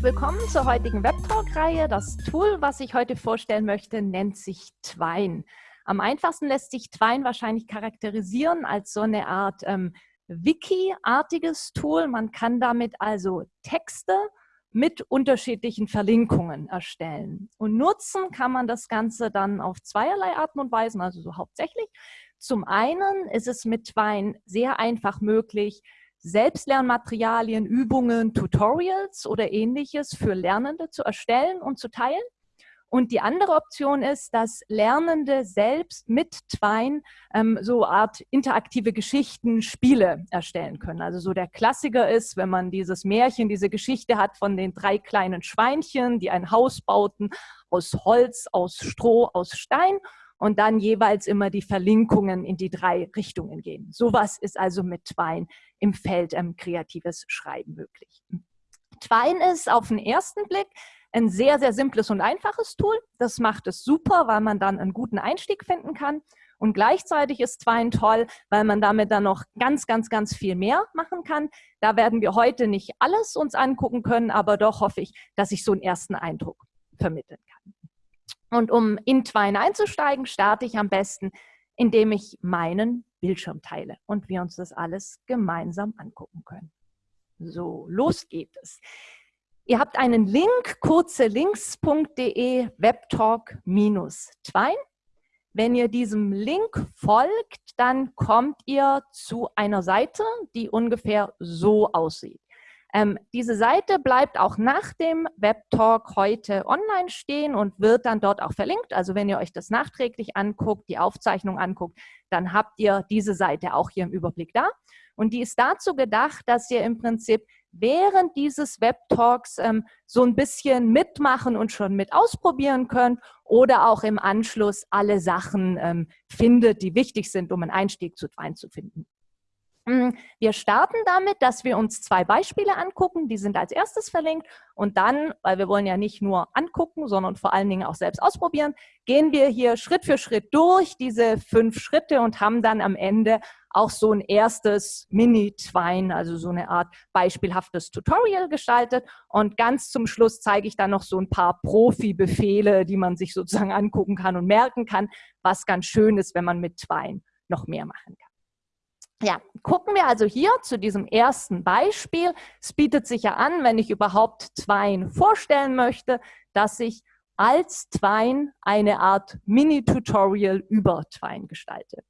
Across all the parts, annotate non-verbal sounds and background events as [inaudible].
Herzlich willkommen zur heutigen Webtalk-Reihe. Das Tool, was ich heute vorstellen möchte, nennt sich Twine. Am einfachsten lässt sich Twine wahrscheinlich charakterisieren als so eine Art ähm, Wiki-artiges Tool. Man kann damit also Texte mit unterschiedlichen Verlinkungen erstellen. Und nutzen kann man das Ganze dann auf zweierlei Arten und Weisen, also so hauptsächlich. Zum einen ist es mit Twine sehr einfach möglich, Selbstlernmaterialien, Übungen, Tutorials oder ähnliches für Lernende zu erstellen und zu teilen. Und die andere Option ist, dass Lernende selbst mit Twine ähm, so Art interaktive Geschichten, Spiele erstellen können. Also so der Klassiker ist, wenn man dieses Märchen, diese Geschichte hat von den drei kleinen Schweinchen, die ein Haus bauten aus Holz, aus Stroh, aus Stein und dann jeweils immer die Verlinkungen in die drei Richtungen gehen. Sowas ist also mit Twine im Feld ähm, kreatives Schreiben möglich. Twine ist auf den ersten Blick ein sehr, sehr simples und einfaches Tool. Das macht es super, weil man dann einen guten Einstieg finden kann. Und gleichzeitig ist Twine toll, weil man damit dann noch ganz, ganz, ganz viel mehr machen kann. Da werden wir heute nicht alles uns angucken können, aber doch hoffe ich, dass ich so einen ersten Eindruck vermitteln kann. Und um in Twine einzusteigen, starte ich am besten, indem ich meinen Bildschirm teile und wir uns das alles gemeinsam angucken können. So, los geht es. Ihr habt einen Link, kurzelinks.de, webtalk-twine. Wenn ihr diesem Link folgt, dann kommt ihr zu einer Seite, die ungefähr so aussieht. Ähm, diese Seite bleibt auch nach dem Webtalk heute online stehen und wird dann dort auch verlinkt. Also wenn ihr euch das nachträglich anguckt, die Aufzeichnung anguckt, dann habt ihr diese Seite auch hier im Überblick da. Und die ist dazu gedacht, dass ihr im Prinzip während dieses Webtalks ähm, so ein bisschen mitmachen und schon mit ausprobieren könnt oder auch im Anschluss alle Sachen ähm, findet, die wichtig sind, um einen Einstieg zu Wein zu finden. Hm, wir starten damit, dass wir uns zwei Beispiele angucken, die sind als erstes verlinkt und dann, weil wir wollen ja nicht nur angucken, sondern vor allen Dingen auch selbst ausprobieren, gehen wir hier Schritt für Schritt durch diese fünf Schritte und haben dann am Ende auch so ein erstes Mini-Twine, also so eine Art beispielhaftes Tutorial gestaltet. Und ganz zum Schluss zeige ich dann noch so ein paar Profi-Befehle, die man sich sozusagen angucken kann und merken kann, was ganz schön ist, wenn man mit Twine noch mehr machen kann. Ja, gucken wir also hier zu diesem ersten Beispiel. Es bietet sich ja an, wenn ich überhaupt Twine vorstellen möchte, dass ich als Twine eine Art Mini-Tutorial über Twine gestalte.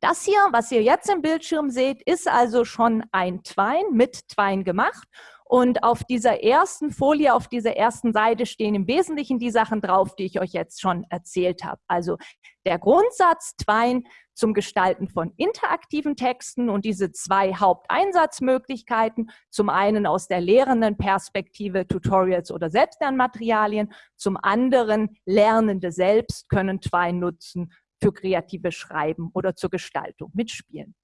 Das hier, was ihr jetzt im Bildschirm seht, ist also schon ein Twine, mit Twine gemacht. Und auf dieser ersten Folie, auf dieser ersten Seite stehen im Wesentlichen die Sachen drauf, die ich euch jetzt schon erzählt habe. Also der Grundsatz Twine zum Gestalten von interaktiven Texten und diese zwei Haupteinsatzmöglichkeiten, zum einen aus der lehrenden Perspektive Tutorials oder Selbstlernmaterialien, zum anderen Lernende selbst können Twine nutzen für kreative Schreiben oder zur Gestaltung mitspielen.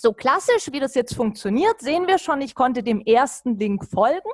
So klassisch, wie das jetzt funktioniert, sehen wir schon, ich konnte dem ersten Link folgen.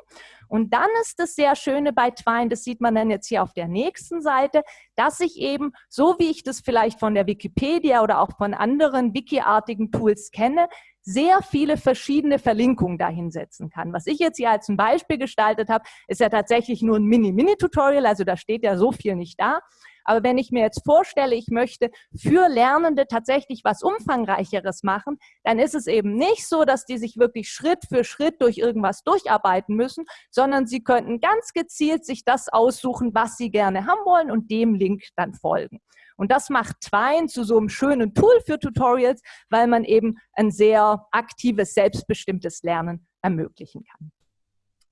Und dann ist das sehr Schöne bei Twine, das sieht man dann jetzt hier auf der nächsten Seite, dass ich eben, so wie ich das vielleicht von der Wikipedia oder auch von anderen Wiki-artigen Tools kenne, sehr viele verschiedene Verlinkungen dahinsetzen kann. Was ich jetzt hier als ein Beispiel gestaltet habe, ist ja tatsächlich nur ein Mini-Mini-Tutorial, also da steht ja so viel nicht da. Aber wenn ich mir jetzt vorstelle, ich möchte für Lernende tatsächlich was Umfangreicheres machen, dann ist es eben nicht so, dass die sich wirklich Schritt für Schritt durch irgendwas durcharbeiten müssen, sondern sie könnten ganz gezielt sich das aussuchen, was sie gerne haben wollen und dem Link dann folgen. Und das macht Twine zu so einem schönen Tool für Tutorials, weil man eben ein sehr aktives, selbstbestimmtes Lernen ermöglichen kann.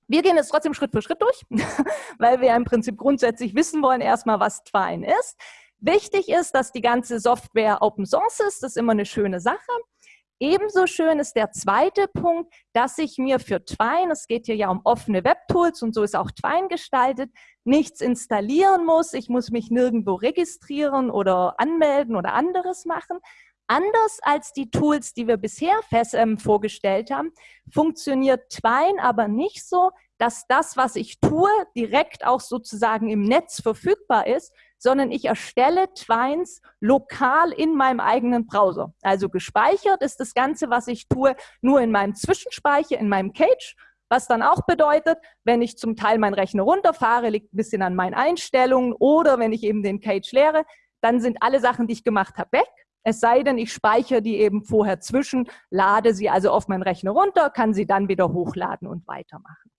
Wir gehen jetzt trotzdem Schritt für Schritt durch, [laughs] weil wir im Prinzip grundsätzlich wissen wollen erstmal, was Twine ist. Wichtig ist, dass die ganze Software Open Source ist. Das ist immer eine schöne Sache. Ebenso schön ist der zweite Punkt, dass ich mir für Twine, es geht hier ja um offene Webtools und so ist auch Twine gestaltet, nichts installieren muss. Ich muss mich nirgendwo registrieren oder anmelden oder anderes machen, Anders als die Tools, die wir bisher ähm, vorgestellt haben, funktioniert Twine aber nicht so, dass das, was ich tue, direkt auch sozusagen im Netz verfügbar ist, sondern ich erstelle Twines lokal in meinem eigenen Browser. Also gespeichert ist das Ganze, was ich tue, nur in meinem Zwischenspeicher, in meinem Cage, was dann auch bedeutet, wenn ich zum Teil meinen Rechner runterfahre, liegt ein bisschen an meinen Einstellungen oder wenn ich eben den Cage leere, dann sind alle Sachen, die ich gemacht habe, weg. Es sei denn, ich speichere die eben vorher zwischen, lade sie also auf meinen Rechner runter, kann sie dann wieder hochladen und weitermachen.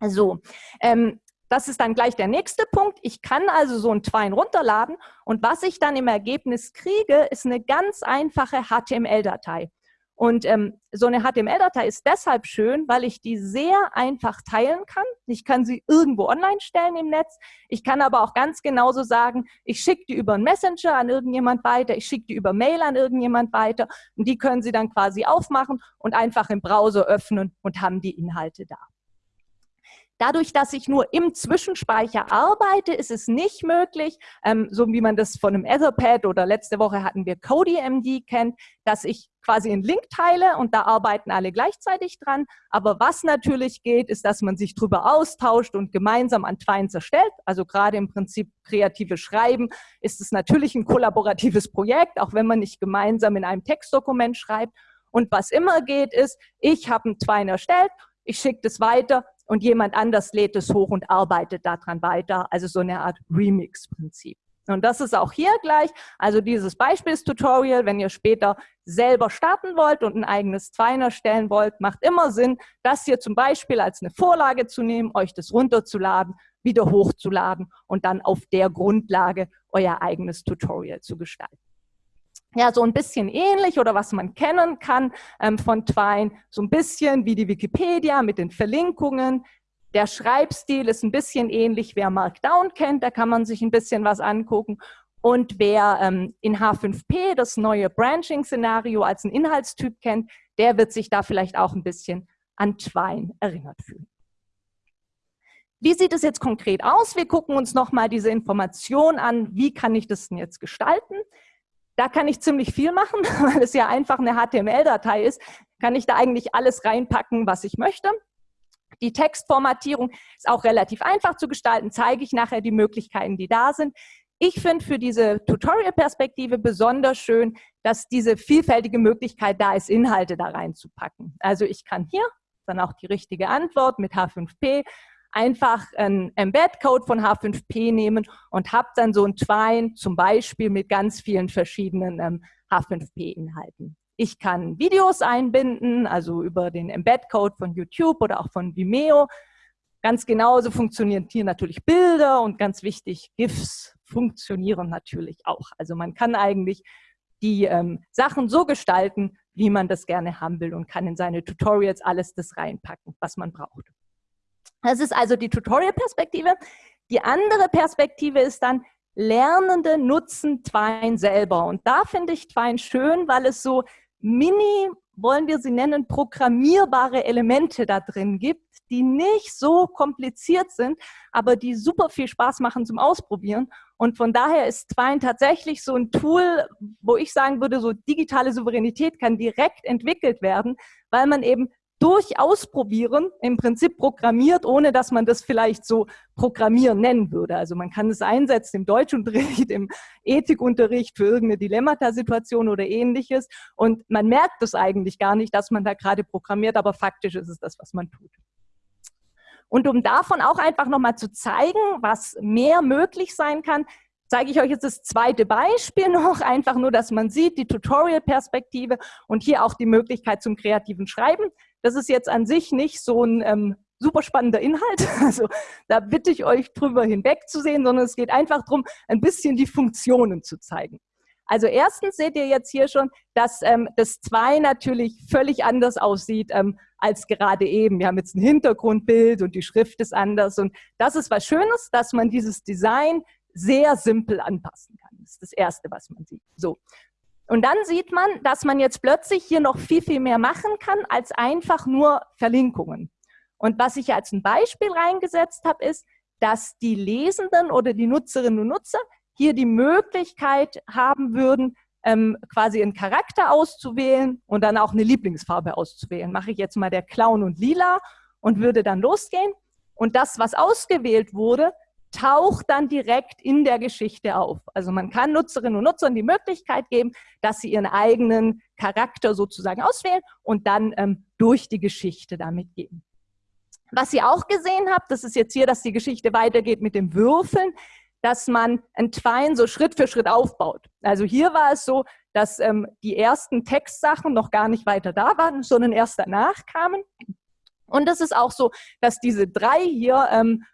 So, ähm, das ist dann gleich der nächste Punkt. Ich kann also so ein Twine runterladen und was ich dann im Ergebnis kriege, ist eine ganz einfache HTML-Datei. Und ähm, so eine HTML-Datei ist deshalb schön, weil ich die sehr einfach teilen kann. Ich kann sie irgendwo online stellen im Netz. Ich kann aber auch ganz genauso sagen, ich schicke die über einen Messenger an irgendjemand weiter, ich schicke die über Mail an irgendjemand weiter und die können sie dann quasi aufmachen und einfach im Browser öffnen und haben die Inhalte da. Dadurch, dass ich nur im Zwischenspeicher arbeite, ist es nicht möglich, ähm, so wie man das von einem Etherpad oder letzte Woche hatten wir CodyMD kennt, dass ich quasi einen Link teile und da arbeiten alle gleichzeitig dran. Aber was natürlich geht, ist, dass man sich drüber austauscht und gemeinsam an Twines erstellt. Also gerade im Prinzip kreative Schreiben ist es natürlich ein kollaboratives Projekt, auch wenn man nicht gemeinsam in einem Textdokument schreibt. Und was immer geht, ist, ich habe einen Twine erstellt, ich schicke das weiter, und jemand anders lädt es hoch und arbeitet daran weiter. Also so eine Art Remix-Prinzip. Und das ist auch hier gleich, also dieses Beispielstutorial, wenn ihr später selber starten wollt und ein eigenes Twine erstellen wollt, macht immer Sinn, das hier zum Beispiel als eine Vorlage zu nehmen, euch das runterzuladen, wieder hochzuladen und dann auf der Grundlage euer eigenes Tutorial zu gestalten ja, so ein bisschen ähnlich oder was man kennen kann ähm, von Twine, so ein bisschen wie die Wikipedia mit den Verlinkungen. Der Schreibstil ist ein bisschen ähnlich, wer Markdown kennt, da kann man sich ein bisschen was angucken. Und wer ähm, in H5P das neue Branching-Szenario als einen Inhaltstyp kennt, der wird sich da vielleicht auch ein bisschen an Twine erinnert fühlen. Wie sieht es jetzt konkret aus? Wir gucken uns nochmal diese Information an, wie kann ich das denn jetzt gestalten? Da kann ich ziemlich viel machen, [laughs] weil es ja einfach eine HTML-Datei ist, kann ich da eigentlich alles reinpacken, was ich möchte. Die Textformatierung ist auch relativ einfach zu gestalten, zeige ich nachher die Möglichkeiten, die da sind. Ich finde für diese Tutorial-Perspektive besonders schön, dass diese vielfältige Möglichkeit da ist, Inhalte da reinzupacken. Also ich kann hier dann auch die richtige Antwort mit H5P einfach einen Embed-Code von H5P nehmen und habe dann so ein Twine zum Beispiel mit ganz vielen verschiedenen ähm, H5P-Inhalten. Ich kann Videos einbinden, also über den Embed-Code von YouTube oder auch von Vimeo. Ganz genauso funktionieren hier natürlich Bilder und ganz wichtig, GIFs funktionieren natürlich auch. Also man kann eigentlich die ähm, Sachen so gestalten, wie man das gerne haben will und kann in seine Tutorials alles das reinpacken, was man braucht. Das ist also die Tutorial-Perspektive. Die andere Perspektive ist dann, Lernende nutzen Twine selber. Und da finde ich Twine schön, weil es so mini, wollen wir sie nennen, programmierbare Elemente da drin gibt, die nicht so kompliziert sind, aber die super viel Spaß machen zum Ausprobieren. Und von daher ist Twine tatsächlich so ein Tool, wo ich sagen würde, so digitale Souveränität kann direkt entwickelt werden, weil man eben durch Ausprobieren im Prinzip programmiert, ohne dass man das vielleicht so Programmieren nennen würde. Also man kann es einsetzen im Deutschunterricht, [laughs] im Ethikunterricht für irgendeine Dilemmata-Situation oder ähnliches und man merkt es eigentlich gar nicht, dass man da gerade programmiert, aber faktisch ist es das, was man tut. Und um davon auch einfach nochmal zu zeigen, was mehr möglich sein kann, zeige ich euch jetzt das zweite Beispiel [laughs] noch, einfach nur, dass man sieht, die Tutorial-Perspektive und hier auch die Möglichkeit zum kreativen Schreiben. Das ist jetzt an sich nicht so ein ähm, super spannender Inhalt, [laughs] also da bitte ich euch drüber hinwegzusehen, sondern es geht einfach darum, ein bisschen die Funktionen zu zeigen. Also erstens seht ihr jetzt hier schon, dass ähm, das 2 natürlich völlig anders aussieht ähm, als gerade eben. Wir haben jetzt ein Hintergrundbild und die Schrift ist anders und das ist was Schönes, dass man dieses Design sehr simpel anpassen kann. Das ist das Erste, was man sieht. So. Und dann sieht man, dass man jetzt plötzlich hier noch viel, viel mehr machen kann, als einfach nur Verlinkungen. Und was ich als ein Beispiel reingesetzt habe, ist, dass die Lesenden oder die Nutzerinnen und Nutzer hier die Möglichkeit haben würden, ähm, quasi einen Charakter auszuwählen und dann auch eine Lieblingsfarbe auszuwählen. Mache ich jetzt mal der Clown und Lila und würde dann losgehen. Und das, was ausgewählt wurde, taucht dann direkt in der Geschichte auf. Also man kann Nutzerinnen und Nutzern die Möglichkeit geben, dass sie ihren eigenen Charakter sozusagen auswählen und dann ähm, durch die Geschichte damit gehen. Was ihr auch gesehen habt, das ist jetzt hier, dass die Geschichte weitergeht mit dem Würfeln, dass man ein Twine so Schritt für Schritt aufbaut. Also hier war es so, dass ähm, die ersten Textsachen noch gar nicht weiter da waren, sondern erst danach kamen. Und das ist auch so, dass diese drei hier ähm,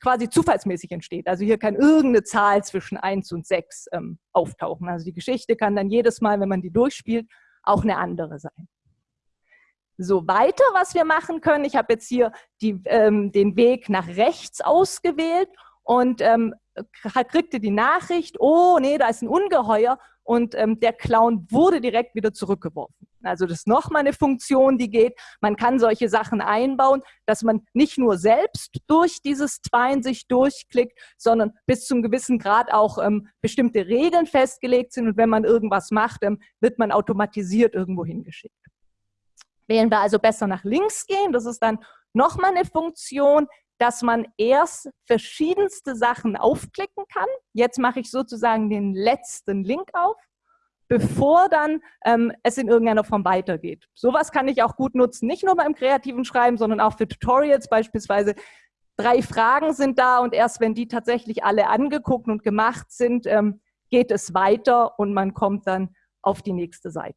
quasi zufallsmäßig entsteht. Also hier kann irgendeine Zahl zwischen 1 und 6 ähm, auftauchen. Also die Geschichte kann dann jedes Mal, wenn man die durchspielt, auch eine andere sein. So, weiter, was wir machen können, ich habe jetzt hier die, ähm, den Weg nach rechts ausgewählt und ähm, kriegte die Nachricht, oh nee, da ist ein Ungeheuer und ähm, der Clown wurde direkt wieder zurückgeworfen. Also das ist nochmal eine Funktion, die geht. Man kann solche Sachen einbauen, dass man nicht nur selbst durch dieses Twine sich durchklickt, sondern bis zum gewissen Grad auch ähm, bestimmte Regeln festgelegt sind und wenn man irgendwas macht, ähm, wird man automatisiert irgendwo hingeschickt. Wählen wir also besser nach links gehen, das ist dann nochmal eine Funktion, dass man erst verschiedenste Sachen aufklicken kann. Jetzt mache ich sozusagen den letzten Link auf, bevor dann ähm, es in irgendeiner Form weitergeht. Sowas kann ich auch gut nutzen, nicht nur beim kreativen Schreiben, sondern auch für Tutorials beispielsweise. Drei Fragen sind da und erst wenn die tatsächlich alle angeguckt und gemacht sind, ähm, geht es weiter und man kommt dann auf die nächste Seite.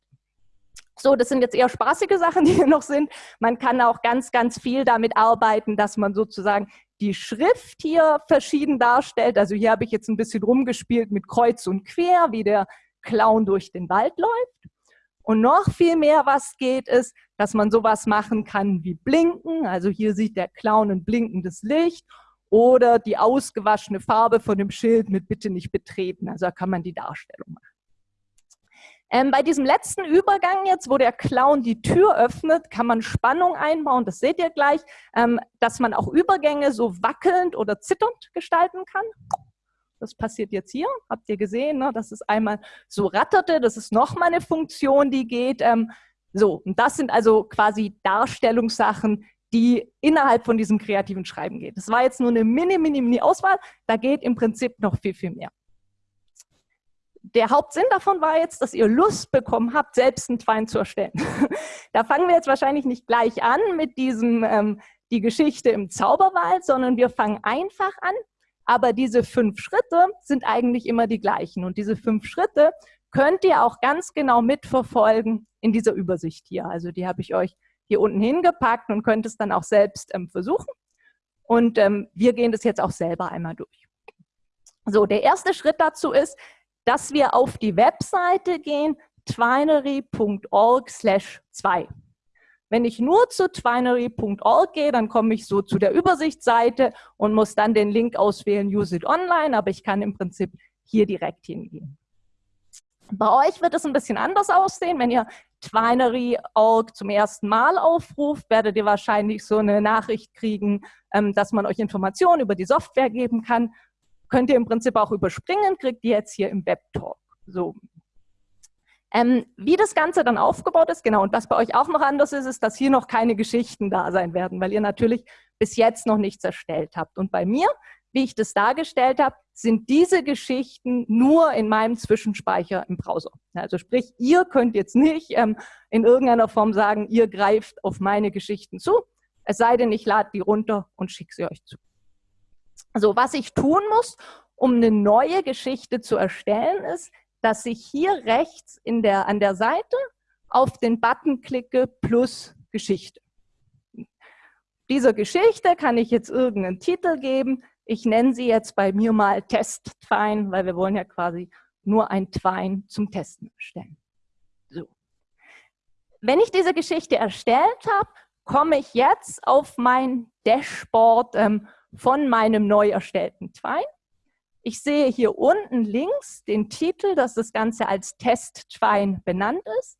So, das sind jetzt eher spaßige Sachen, [laughs] die hier noch sind. Man kann auch ganz, ganz viel damit arbeiten, dass man sozusagen die Schrift hier verschieden darstellt. Also hier habe ich jetzt ein bisschen rumgespielt mit Kreuz und Quer, wie der Clown durch den Wald läuft. Und noch viel mehr, was geht, ist, dass man sowas machen kann wie Blinken. Also hier sieht der Clown ein blinkendes Licht oder die ausgewaschene Farbe von dem Schild mit Bitte nicht betreten. Also da kann man die Darstellung machen. Ähm, bei diesem letzten Übergang jetzt, wo der Clown die Tür öffnet, kann man Spannung einbauen, das seht ihr gleich, ähm, dass man auch Übergänge so wackelnd oder zitternd gestalten kann. Das passiert jetzt hier, habt ihr gesehen, ne? das ist einmal so ratterte, das ist nochmal eine Funktion, die geht. Ähm, so, und das sind also quasi Darstellungssachen, die innerhalb von diesem kreativen Schreiben geht. Das war jetzt nur eine mini, mini, mini Auswahl, da geht im Prinzip noch viel, viel mehr der Hauptsinn davon war jetzt, dass ihr Lust bekommen habt, selbst einen Twine zu erstellen. [laughs] da fangen wir jetzt wahrscheinlich nicht gleich an mit diesem, ähm, die Geschichte im Zauberwald, sondern wir fangen einfach an. Aber diese fünf Schritte sind eigentlich immer die gleichen. Und diese fünf Schritte könnt ihr auch ganz genau mitverfolgen in dieser Übersicht hier. Also die habe ich euch hier unten hingepackt und könnt es dann auch selbst ähm, versuchen. Und ähm, wir gehen das jetzt auch selber einmal durch. So, der erste Schritt dazu ist, dass wir auf die Webseite gehen, twinery.org slash 2. Wenn ich nur zu twinery.org gehe, dann komme ich so zu der Übersichtsseite und muss dann den Link auswählen, Use it online, aber ich kann im Prinzip hier direkt hingehen. Bei euch wird es ein bisschen anders aussehen. Wenn ihr Twinery.org zum ersten Mal aufruft, werdet ihr wahrscheinlich so eine Nachricht kriegen, ähm, dass man euch Informationen über die Software geben kann könnt ihr im Prinzip auch überspringen, kriegt ihr jetzt hier im Webtalk. So. Ähm, wie das Ganze dann aufgebaut ist, genau, und was bei euch auch noch anders ist, ist, dass hier noch keine Geschichten da sein werden, weil ihr natürlich bis jetzt noch nichts erstellt habt. Und bei mir, wie ich das dargestellt habe, sind diese Geschichten nur in meinem Zwischenspeicher im Browser. Also sprich, ihr könnt jetzt nicht ähm, in irgendeiner Form sagen, ihr greift auf meine Geschichten zu, es sei denn, ich lade die runter und schicke sie euch zu. Also was ich tun muss, um eine neue Geschichte zu erstellen, ist, dass ich hier rechts in der, an der Seite auf den Button klicke plus Geschichte. Dieser Geschichte kann ich jetzt irgendeinen Titel geben. Ich nenne sie jetzt bei mir mal Test-Twine, weil wir wollen ja quasi nur ein Twine zum Testen erstellen. So. Wenn ich diese Geschichte erstellt habe, komme ich jetzt auf mein Dashboard ähm, von meinem neu erstellten Twine. Ich sehe hier unten links den Titel, dass das Ganze als Test Twine benannt ist.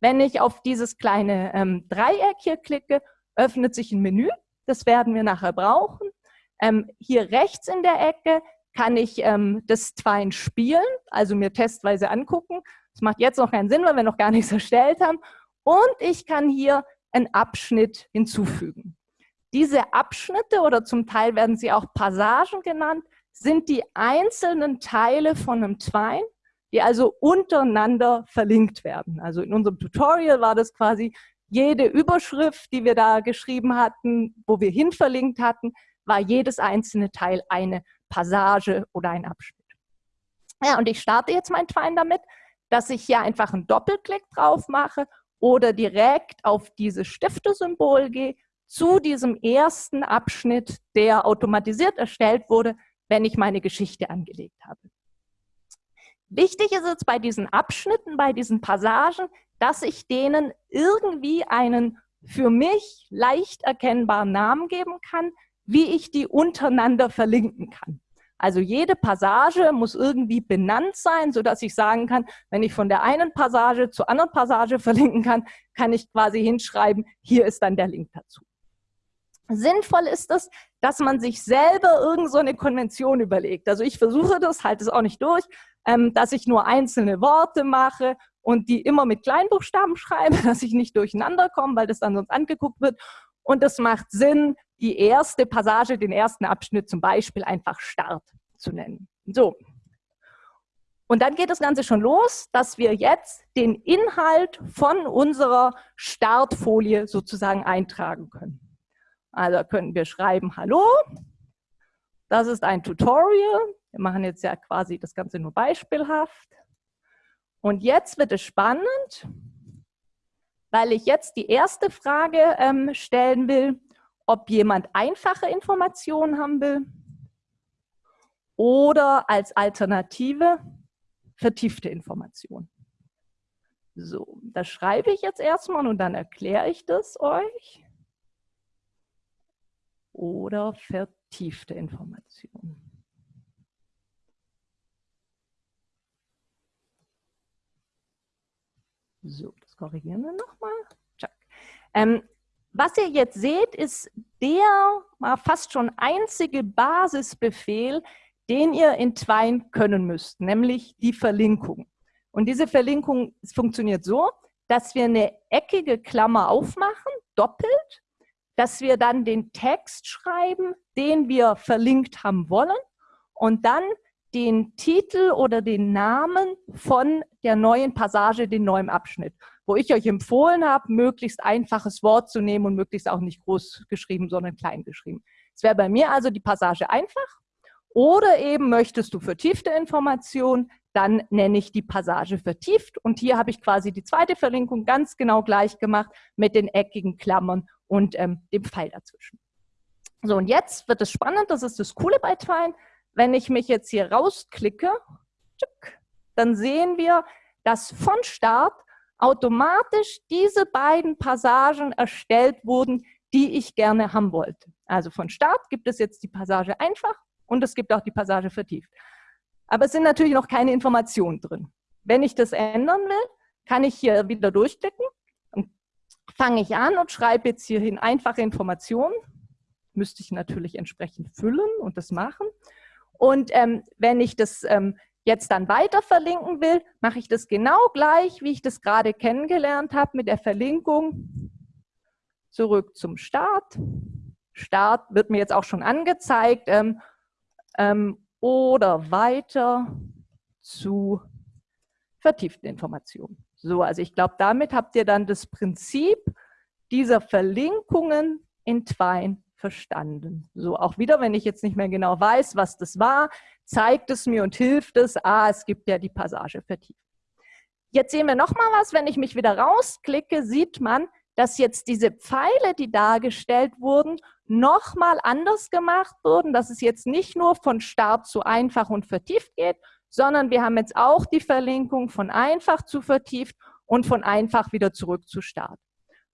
Wenn ich auf dieses kleine ähm, Dreieck hier klicke, öffnet sich ein Menü. Das werden wir nachher brauchen. Ähm, hier rechts in der Ecke kann ich ähm, das Twine spielen, also mir testweise angucken. Das macht jetzt noch keinen Sinn, weil wir noch gar nichts [laughs] erstellt haben. Und ich kann hier einen Abschnitt hinzufügen. Diese Abschnitte oder zum Teil werden sie auch Passagen genannt, sind die einzelnen Teile von einem Twine, die also untereinander verlinkt werden. Also in unserem Tutorial war das quasi jede Überschrift, die wir da geschrieben hatten, wo wir hin verlinkt hatten, war jedes einzelne Teil eine Passage oder ein Abschnitt. Ja, und ich starte jetzt mein Twine damit, dass ich hier einfach einen Doppelklick drauf mache oder direkt auf dieses Stiftesymbol gehe zu diesem ersten Abschnitt, der automatisiert erstellt wurde, wenn ich meine Geschichte angelegt habe. Wichtig ist jetzt bei diesen Abschnitten, bei diesen Passagen, dass ich denen irgendwie einen für mich leicht erkennbaren Namen geben kann, wie ich die untereinander verlinken kann. Also jede Passage muss irgendwie benannt sein, sodass ich sagen kann, wenn ich von der einen Passage zur anderen Passage verlinken kann, kann ich quasi hinschreiben, hier ist dann der Link dazu. Sinnvoll ist es, dass man sich selber irgend so eine Konvention überlegt. Also ich versuche das, halte es auch nicht durch, ähm, dass ich nur einzelne Worte mache und die immer mit Kleinbuchstaben schreibe, [laughs] dass ich nicht durcheinander komme, weil das dann sonst angeguckt wird. Und es macht Sinn, die erste Passage, den ersten Abschnitt zum Beispiel einfach Start zu nennen. So. Und dann geht das Ganze schon los, dass wir jetzt den Inhalt von unserer Startfolie sozusagen eintragen können. Also können wir schreiben, hallo, das ist ein Tutorial. Wir machen jetzt ja quasi das Ganze nur beispielhaft. Und jetzt wird es spannend, weil ich jetzt die erste Frage ähm, stellen will, ob jemand einfache Informationen haben will oder als Alternative vertiefte Informationen. So, das schreibe ich jetzt erstmal und dann erkläre ich das euch. Oder vertiefte Informationen. So, das korrigieren wir nochmal. Ähm, was ihr jetzt seht, ist der fast schon einzige Basisbefehl, den ihr in Twine können müsst, nämlich die Verlinkung. Und diese Verlinkung funktioniert so, dass wir eine eckige Klammer aufmachen, doppelt, dass wir dann den Text schreiben, den wir verlinkt haben wollen und dann den Titel oder den Namen von der neuen Passage, den neuen Abschnitt wo ich euch empfohlen habe, möglichst einfaches Wort zu nehmen und möglichst auch nicht groß geschrieben, sondern klein geschrieben. Es wäre bei mir also die Passage einfach. Oder eben möchtest du vertiefte Informationen, dann nenne ich die Passage vertieft. Und hier habe ich quasi die zweite Verlinkung ganz genau gleich gemacht mit den eckigen Klammern und ähm, dem Pfeil dazwischen. So, und jetzt wird es spannend, das ist das Coole bei Twine. Wenn ich mich jetzt hier rausklicke, dann sehen wir, dass von Start automatisch diese beiden Passagen erstellt wurden, die ich gerne haben wollte. Also von Start gibt es jetzt die Passage einfach und es gibt auch die Passage vertieft. Aber es sind natürlich noch keine Informationen drin. Wenn ich das ändern will, kann ich hier wieder durchklicken fange ich an und schreibe jetzt hierhin einfache Informationen. Müsste ich natürlich entsprechend füllen und das machen. Und ähm, wenn ich das ähm, jetzt dann weiter verlinken will, mache ich das genau gleich, wie ich das gerade kennengelernt habe mit der Verlinkung. Zurück zum Start. Start wird mir jetzt auch schon angezeigt. Ähm, ähm, oder weiter zu vertieften Informationen. So, also ich glaube, damit habt ihr dann das Prinzip dieser Verlinkungen in Twine verstanden. So, auch wieder, wenn ich jetzt nicht mehr genau weiß, was das war, zeigt es mir und hilft es, ah, es gibt ja die Passage vertieft. Jetzt sehen wir nochmal was, wenn ich mich wieder rausklicke, sieht man, dass jetzt diese Pfeile, die dargestellt wurden, nochmal anders gemacht wurden, dass es jetzt nicht nur von Start zu einfach und vertieft geht, sondern wir haben jetzt auch die Verlinkung von einfach zu vertieft und von einfach wieder zurück zu Start.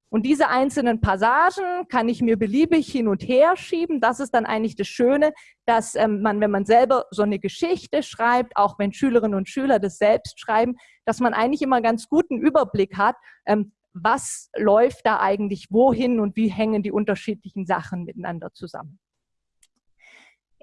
Und diese einzelnen Passagen kann ich mir beliebig hin und her schieben. Das ist dann eigentlich das Schöne, dass ähm, man, wenn man selber so eine Geschichte schreibt, auch wenn Schülerinnen und Schüler das selbst schreiben, dass man eigentlich immer ganz guten Überblick hat, ähm, was läuft da eigentlich wohin und wie hängen die unterschiedlichen Sachen miteinander zusammen.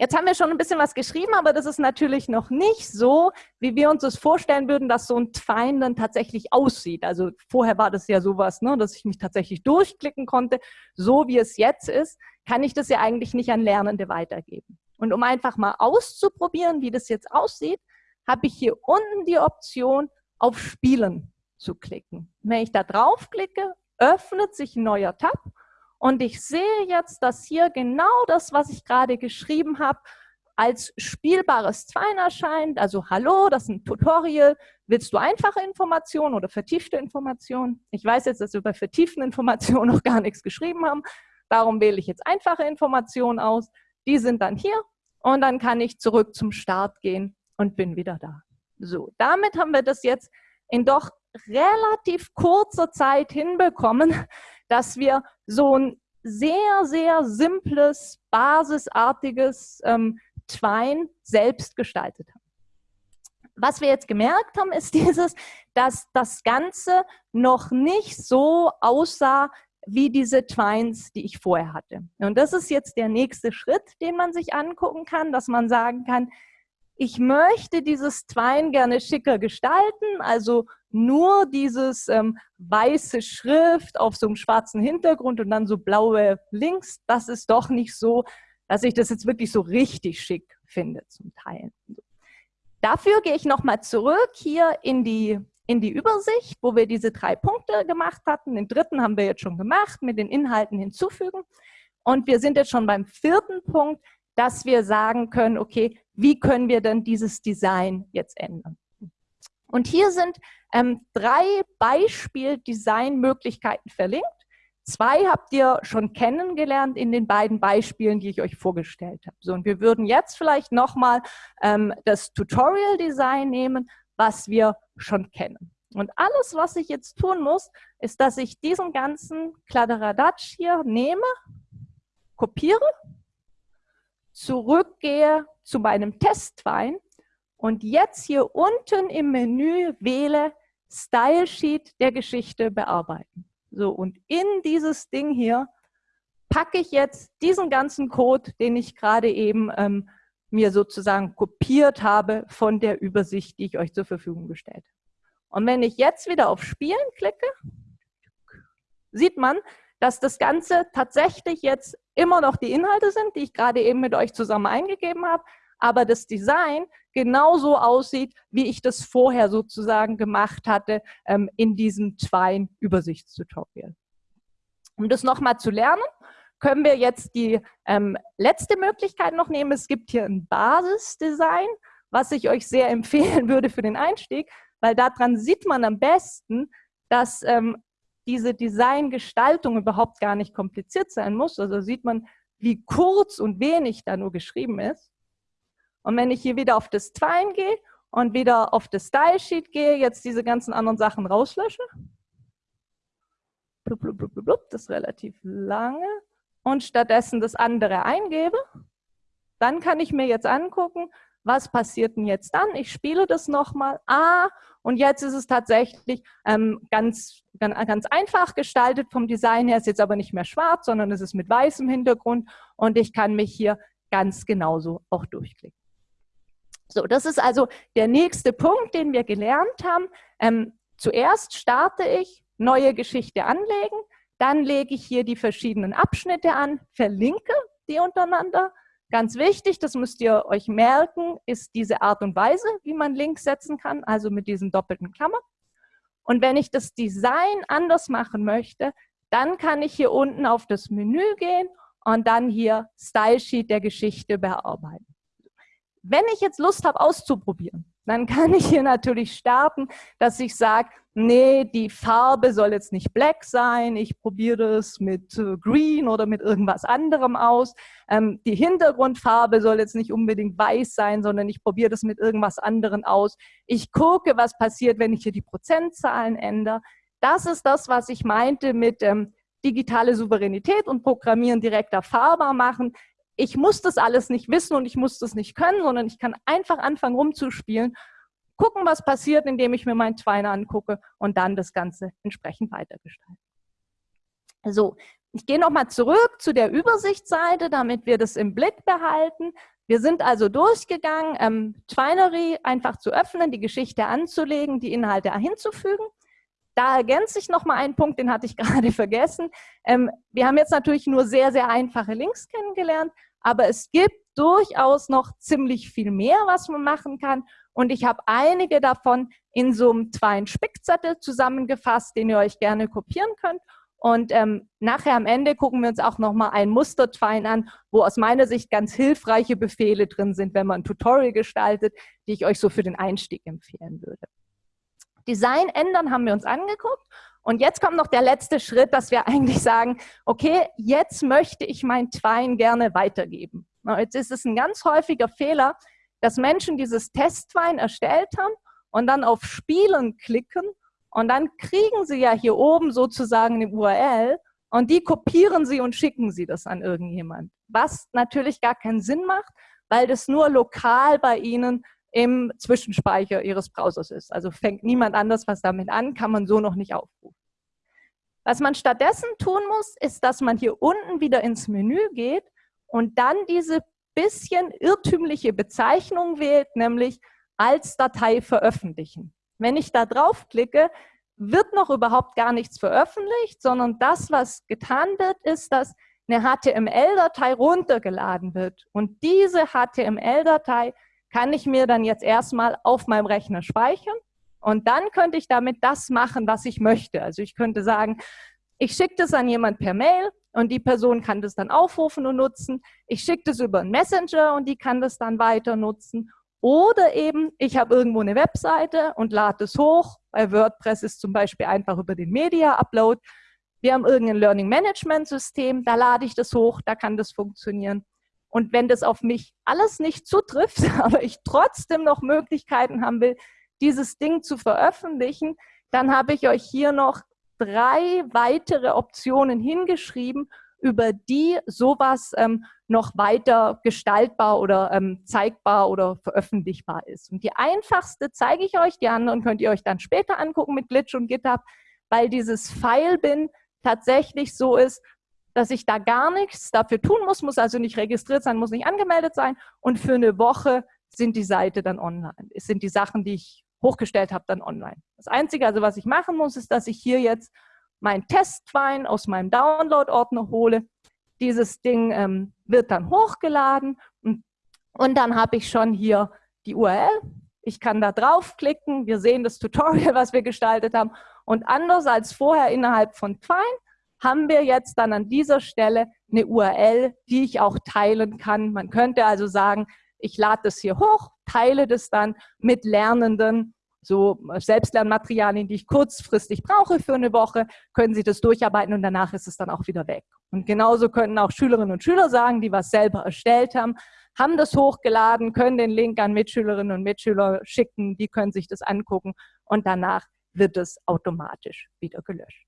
Jetzt haben wir schon ein bisschen was geschrieben, aber das ist natürlich noch nicht so, wie wir uns das vorstellen würden, dass so ein Twine dann tatsächlich aussieht. Also vorher war das ja sowas, ne, dass ich mich tatsächlich durchklicken konnte. So wie es jetzt ist, kann ich das ja eigentlich nicht an Lernende weitergeben. Und um einfach mal auszuprobieren, wie das jetzt aussieht, habe ich hier unten die Option, auf Spielen zu klicken. Wenn ich da draufklicke, öffnet sich ein neuer Tab und ich sehe jetzt, dass hier genau das, was ich gerade geschrieben habe, als spielbares Twine erscheint. Also hallo, das ist ein Tutorial. Willst du einfache Informationen oder vertiefte Informationen? Ich weiß jetzt, dass wir bei vertieften Informationen [laughs] noch gar nichts geschrieben haben. Darum wähle ich jetzt einfache Informationen aus. Die sind dann hier und dann kann ich zurück zum Start gehen und bin wieder da. So, damit haben wir das jetzt in doch relativ kurzer Zeit hinbekommen, dass wir so ein sehr, sehr simples, basisartiges ähm, Twine selbst gestaltet haben. Was wir jetzt gemerkt haben, ist [laughs] dieses, dass das Ganze noch nicht so aussah wie diese Twines, die ich vorher hatte. Und das ist jetzt der nächste Schritt, den man sich angucken kann, dass man sagen kann, ich möchte dieses Twine gerne schicker gestalten, also nur dieses ähm, weiße Schrift auf so einem schwarzen Hintergrund und dann so blaue Links, das ist doch nicht so, dass ich das jetzt wirklich so richtig schick finde zum Teil. Dafür gehe ich nochmal zurück hier in die, in die Übersicht, wo wir diese drei Punkte gemacht hatten. Den dritten haben wir jetzt schon gemacht, mit den Inhalten hinzufügen. Und wir sind jetzt schon beim vierten Punkt, dass wir sagen können, okay, wie können wir denn dieses Design jetzt ändern? Und hier sind ähm, drei Beispiel-Design-Möglichkeiten verlinkt. Zwei habt ihr schon kennengelernt in den beiden Beispielen, die ich euch vorgestellt habe. So, und wir würden jetzt vielleicht nochmal ähm, das Tutorial Design nehmen, was wir schon kennen. Und alles, was ich jetzt tun muss, ist, dass ich diesen ganzen Kladderadatsch hier nehme, kopiere, zurückgehe zu meinem Testwein und jetzt hier unten im Menü wähle Style Sheet der Geschichte bearbeiten. So, und in dieses Ding hier packe ich jetzt diesen ganzen Code, den ich gerade eben ähm, mir sozusagen kopiert habe von der Übersicht, die ich euch zur Verfügung gestellt habe. Und wenn ich jetzt wieder auf Spielen klicke, sieht man, dass das Ganze tatsächlich jetzt immer noch die Inhalte sind, die ich gerade eben mit euch zusammen eingegeben habe, aber das Design genauso aussieht, wie ich das vorher sozusagen gemacht hatte ähm, in diesem Twine-Übersichtstutorial. Um das nochmal zu lernen, können wir jetzt die ähm, letzte Möglichkeit noch nehmen. Es gibt hier ein Basisdesign, was ich euch sehr [laughs] empfehlen würde für den Einstieg, weil daran sieht man am besten, dass ähm, diese Designgestaltung überhaupt gar nicht kompliziert sein muss. Also sieht man, wie kurz und wenig da nur geschrieben ist. Und wenn ich hier wieder auf das Twine gehe und wieder auf das Style Sheet gehe, jetzt diese ganzen anderen Sachen rauslösche, blub, blub, blub, blub, das ist relativ lange, und stattdessen das andere eingebe, dann kann ich mir jetzt angucken, was passiert denn jetzt dann? Ich spiele das nochmal. Ah, und jetzt ist es tatsächlich ähm, ganz, ganz einfach gestaltet vom Design her. Ist jetzt aber nicht mehr schwarz, sondern es ist mit weißem Hintergrund und ich kann mich hier ganz genauso auch durchklicken. So, das ist also der nächste Punkt, den wir gelernt haben. Ähm, zuerst starte ich, neue Geschichte anlegen, dann lege ich hier die verschiedenen Abschnitte an, verlinke die untereinander. Ganz wichtig, das müsst ihr euch merken, ist diese Art und Weise, wie man Links setzen kann, also mit diesen doppelten Klammern. Und wenn ich das Design anders machen möchte, dann kann ich hier unten auf das Menü gehen und dann hier Style Sheet der Geschichte bearbeiten. Wenn ich jetzt Lust habe auszuprobieren, dann kann ich hier natürlich starten, dass ich sage, nee, die Farbe soll jetzt nicht black sein, ich probiere es mit äh, green oder mit irgendwas anderem aus. Ähm, die Hintergrundfarbe soll jetzt nicht unbedingt weiß sein, sondern ich probiere das mit irgendwas anderem aus. Ich gucke, was passiert, wenn ich hier die Prozentzahlen ändere. Das ist das, was ich meinte mit ähm, digitale Souveränität und Programmieren direkter fahrbar machen ich muss das alles nicht wissen und ich muss das nicht können, sondern ich kann einfach anfangen rumzuspielen, gucken, was passiert, indem ich mir meinen Twine angucke und dann das Ganze entsprechend weitergestalten. So, ich gehe nochmal zurück zu der Übersichtsseite, damit wir das im Blick behalten. Wir sind also durchgegangen, ähm, Twinery einfach zu öffnen, die Geschichte anzulegen, die Inhalte hinzufügen. Da ergänze ich nochmal einen Punkt, den hatte ich [laughs] gerade vergessen. Ähm, wir haben jetzt natürlich nur sehr, sehr einfache Links kennengelernt, aber es gibt durchaus noch ziemlich viel mehr, was man machen kann. Und ich habe einige davon in so einem Twine Spickzettel zusammengefasst, den ihr euch gerne kopieren könnt Und ähm, nachher am Ende gucken wir uns auch nochmal ein Mustertwein an, wo aus meiner Sicht ganz hilfreiche Befehle drin sind, wenn man ein Tutorial gestaltet, die ich euch so für den Einstieg empfehlen würde. Design ändern haben wir uns angeguckt. Und jetzt kommt noch der letzte Schritt, dass wir eigentlich sagen, okay, jetzt möchte ich mein Twine gerne weitergeben. Jetzt ist es ein ganz häufiger Fehler, dass Menschen dieses Testwein erstellt haben und dann auf Spielen klicken und dann kriegen sie ja hier oben sozusagen eine URL und die kopieren sie und schicken sie das an irgendjemand. Was natürlich gar keinen Sinn macht, weil das nur lokal bei ihnen im Zwischenspeicher ihres Browsers ist. Also fängt niemand anders was damit an, kann man so noch nicht aufrufen. Was man stattdessen tun muss, ist, dass man hier unten wieder ins Menü geht und dann diese bisschen irrtümliche Bezeichnung wählt, nämlich als Datei veröffentlichen. Wenn ich da draufklicke, wird noch überhaupt gar nichts veröffentlicht, sondern das, was getan wird, ist, dass eine HTML-Datei runtergeladen wird. Und diese HTML-Datei kann ich mir dann jetzt erstmal auf meinem Rechner speichern und dann könnte ich damit das machen, was ich möchte. Also ich könnte sagen, ich schicke das an jemand per Mail und die Person kann das dann aufrufen und nutzen. Ich schicke das über einen Messenger und die kann das dann weiter nutzen. Oder eben, ich habe irgendwo eine Webseite und lade es hoch. Bei WordPress ist zum Beispiel einfach über den Media-Upload. Wir haben irgendein Learning Management System, da lade ich das hoch, da kann das funktionieren. Und wenn das auf mich alles nicht zutrifft, [laughs] aber ich trotzdem noch Möglichkeiten haben will, dieses Ding zu veröffentlichen, dann habe ich euch hier noch drei weitere Optionen hingeschrieben, über die sowas ähm, noch weiter gestaltbar oder ähm, zeigbar oder veröffentlichbar ist. Und die einfachste zeige ich euch, die anderen könnt ihr euch dann später angucken mit Glitch und GitHub, weil dieses File-Bin tatsächlich so ist, dass ich da gar nichts dafür tun muss, muss also nicht registriert sein, muss nicht angemeldet sein und für eine Woche sind die Seite dann online. Es sind die Sachen, die ich hochgestellt habe, dann online. Das Einzige, also was ich machen muss, ist, dass ich hier jetzt mein Testwein aus meinem Download-Ordner hole. Dieses Ding ähm, wird dann hochgeladen und, und dann habe ich schon hier die URL. Ich kann da draufklicken. Wir sehen das Tutorial, [laughs] was wir gestaltet haben. Und anders als vorher innerhalb von Twine haben wir jetzt dann an dieser Stelle eine URL, die ich auch teilen kann. Man könnte also sagen, ich lade das hier hoch, teile das dann mit Lernenden, so Selbstlernmaterialien, die ich kurzfristig brauche für eine Woche, können Sie das durcharbeiten und danach ist es dann auch wieder weg. Und genauso könnten auch Schülerinnen und Schüler sagen, die was selber erstellt haben, haben das hochgeladen, können den Link an Mitschülerinnen und Mitschüler schicken, die können sich das angucken und danach wird es automatisch wieder gelöscht.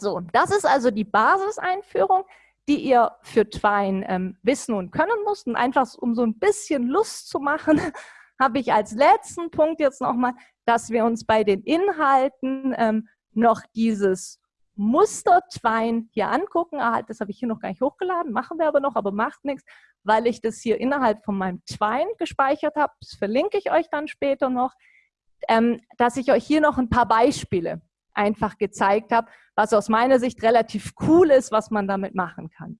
So, das ist also die Basiseinführung die ihr für Twine ähm, wissen und können musst. Und einfach um so ein bisschen Lust zu machen, [laughs] habe ich als letzten Punkt jetzt nochmal, dass wir uns bei den Inhalten ähm, noch dieses Muster Twine hier angucken. Ah, das habe ich hier noch gar nicht hochgeladen, machen wir aber noch, aber macht nichts, weil ich das hier innerhalb von meinem Twine gespeichert habe. Das verlinke ich euch dann später noch, ähm, dass ich euch hier noch ein paar Beispiele einfach gezeigt habe, was aus meiner Sicht relativ cool ist, was man damit machen kann.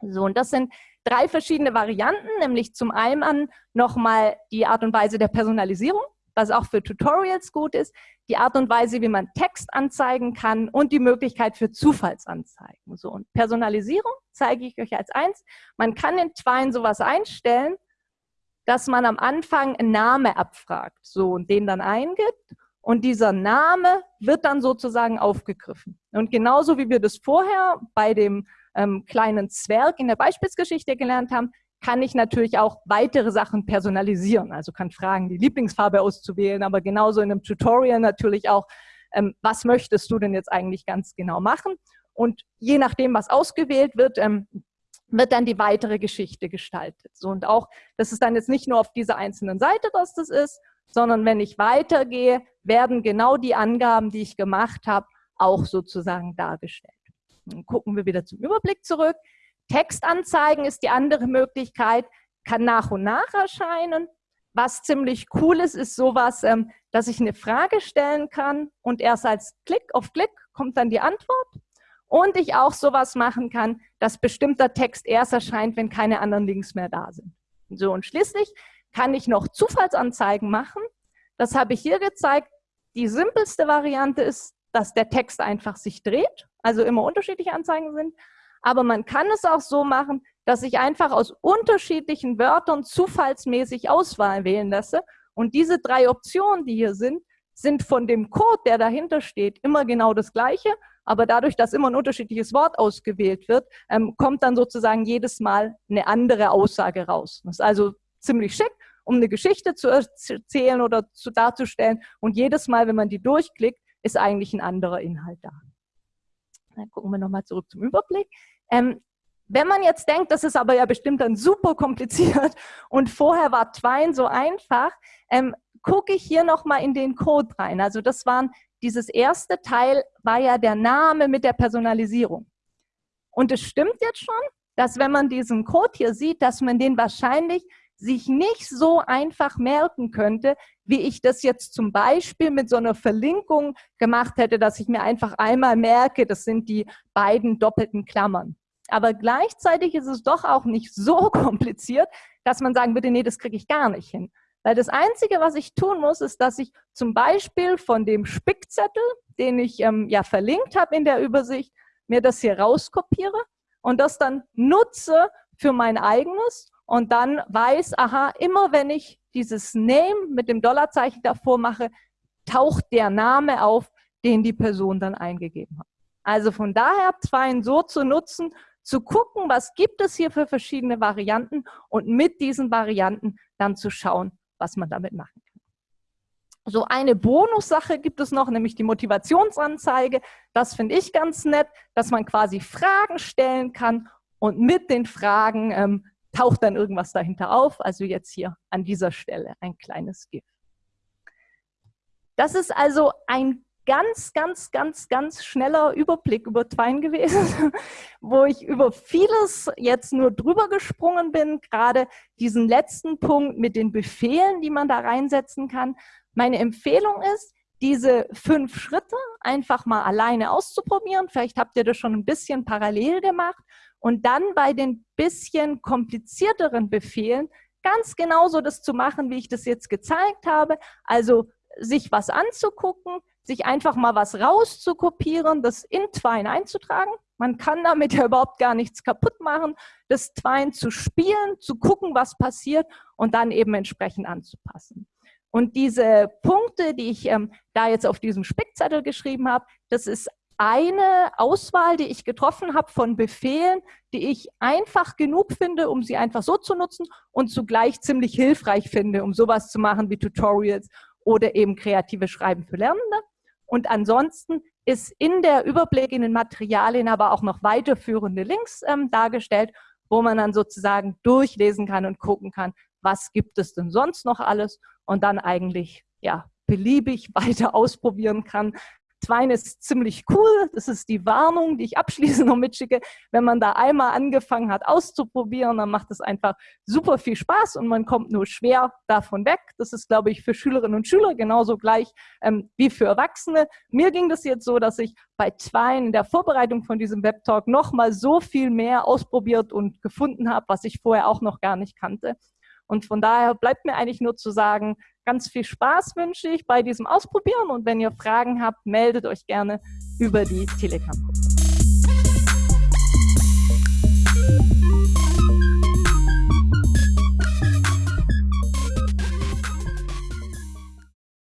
So, und das sind drei verschiedene Varianten, nämlich zum einen nochmal die Art und Weise der Personalisierung, was auch für Tutorials gut ist, die Art und Weise, wie man Text anzeigen kann und die Möglichkeit für Zufallsanzeigen. So, und Personalisierung zeige ich euch als eins. Man kann in Twine sowas einstellen, dass man am Anfang einen Name abfragt, so, und den dann eingibt und dieser Name wird dann sozusagen aufgegriffen. Und genauso wie wir das vorher bei dem ähm, kleinen Zwerg in der Beispielsgeschichte gelernt haben, kann ich natürlich auch weitere Sachen personalisieren. Also kann fragen, die Lieblingsfarbe auszuwählen, aber genauso in einem Tutorial natürlich auch, ähm, was möchtest du denn jetzt eigentlich ganz genau machen? Und je nachdem, was ausgewählt wird, ähm, wird dann die weitere Geschichte gestaltet. So, und auch, das ist dann jetzt nicht nur auf dieser einzelnen Seite, dass das ist, sondern wenn ich weitergehe, werden genau die Angaben, die ich gemacht habe, auch sozusagen dargestellt. Dann gucken wir wieder zum Überblick zurück. Textanzeigen ist die andere Möglichkeit, kann nach und nach erscheinen. Was ziemlich cool ist, ist sowas, ähm, dass ich eine Frage stellen kann und erst als Klick auf Klick kommt dann die Antwort. Und ich auch sowas machen kann, dass bestimmter Text erst erscheint, wenn keine anderen Links mehr da sind. So, und schließlich kann ich noch Zufallsanzeigen machen. Das habe ich hier gezeigt. Die simpelste Variante ist, dass der Text einfach sich dreht, also immer unterschiedliche Anzeigen sind. Aber man kann es auch so machen, dass ich einfach aus unterschiedlichen Wörtern zufallsmäßig Auswahl wählen lasse. Und diese drei Optionen, die hier sind, sind von dem Code, der dahinter steht, immer genau das gleiche. Aber dadurch, dass immer ein unterschiedliches Wort ausgewählt wird, ähm, kommt dann sozusagen jedes Mal eine andere Aussage raus. Das ist also ziemlich schick, um eine Geschichte zu erzählen oder zu darzustellen. Und jedes Mal, wenn man die durchklickt, ist eigentlich ein anderer Inhalt da. Dann gucken wir nochmal zurück zum Überblick. Ähm, wenn man jetzt denkt, das ist aber ja bestimmt dann super kompliziert [laughs] und vorher war Twine so einfach, ähm, gucke ich hier nochmal in den Code rein. Also das waren, dieses erste Teil war ja der Name mit der Personalisierung. Und es stimmt jetzt schon, dass wenn man diesen Code hier sieht, dass man den wahrscheinlich sich nicht so einfach merken könnte, wie ich das jetzt zum Beispiel mit so einer Verlinkung gemacht hätte, dass ich mir einfach einmal merke, das sind die beiden doppelten Klammern. Aber gleichzeitig ist es doch auch nicht so [laughs] kompliziert, dass man sagen würde, nee, das kriege ich gar nicht hin. Weil das Einzige, was ich tun muss, ist, dass ich zum Beispiel von dem Spickzettel, den ich ähm, ja verlinkt habe in der Übersicht, mir das hier rauskopiere und das dann nutze für mein eigenes und dann weiß, aha, immer wenn ich dieses Name mit dem Dollarzeichen davor mache, taucht der Name auf, den die Person dann eingegeben hat. Also von daher Twine so zu nutzen, zu gucken, was gibt es hier für verschiedene Varianten und mit diesen Varianten dann zu schauen, was man damit machen kann. So eine Bonussache gibt es noch, nämlich die Motivationsanzeige. Das finde ich ganz nett, dass man quasi Fragen stellen kann und mit den Fragen ähm, taucht dann irgendwas dahinter auf. Also jetzt hier an dieser Stelle ein kleines GIF. Das ist also ein ganz, ganz, ganz, ganz schneller Überblick über Twine gewesen, [laughs] wo ich über vieles jetzt nur drüber gesprungen bin, gerade diesen letzten Punkt mit den Befehlen, die man da reinsetzen kann. Meine Empfehlung ist, diese fünf Schritte einfach mal alleine auszuprobieren. Vielleicht habt ihr das schon ein bisschen parallel gemacht und dann bei den bisschen komplizierteren Befehlen ganz genauso das zu machen, wie ich das jetzt gezeigt habe. Also sich was anzugucken, sich einfach mal was rauszukopieren, das in Twine einzutragen. Man kann damit ja überhaupt gar nichts kaputt machen, das Twine zu spielen, zu gucken, was passiert und dann eben entsprechend anzupassen. Und diese Punkte, die ich ähm, da jetzt auf diesem Spickzettel geschrieben habe, das ist eine Auswahl, die ich getroffen habe von Befehlen, die ich einfach genug finde, um sie einfach so zu nutzen und zugleich ziemlich hilfreich finde, um sowas zu machen wie Tutorials oder eben kreative Schreiben für Lernende. Und ansonsten ist in der Überblick in den Materialien aber auch noch weiterführende Links ähm, dargestellt, wo man dann sozusagen durchlesen kann und gucken kann, was gibt es denn sonst noch alles und dann eigentlich ja beliebig [laughs] weiter ausprobieren kann, Twine ist ziemlich cool. Das ist die Warnung, die ich abschließend noch mitschicke. Wenn man da einmal angefangen hat auszuprobieren, dann macht es einfach super viel Spaß und man kommt nur schwer davon weg. Das ist, glaube ich, für Schülerinnen und Schüler genauso gleich ähm, wie für Erwachsene. Mir ging das jetzt so, dass ich bei Twine in der Vorbereitung von diesem Webtalk nochmal so viel mehr ausprobiert und gefunden habe, was ich vorher auch noch gar nicht kannte. Und von daher bleibt mir eigentlich nur zu sagen, ganz viel Spaß wünsche ich bei diesem Ausprobieren und wenn ihr Fragen habt, meldet euch gerne über die Telegram-Gruppe.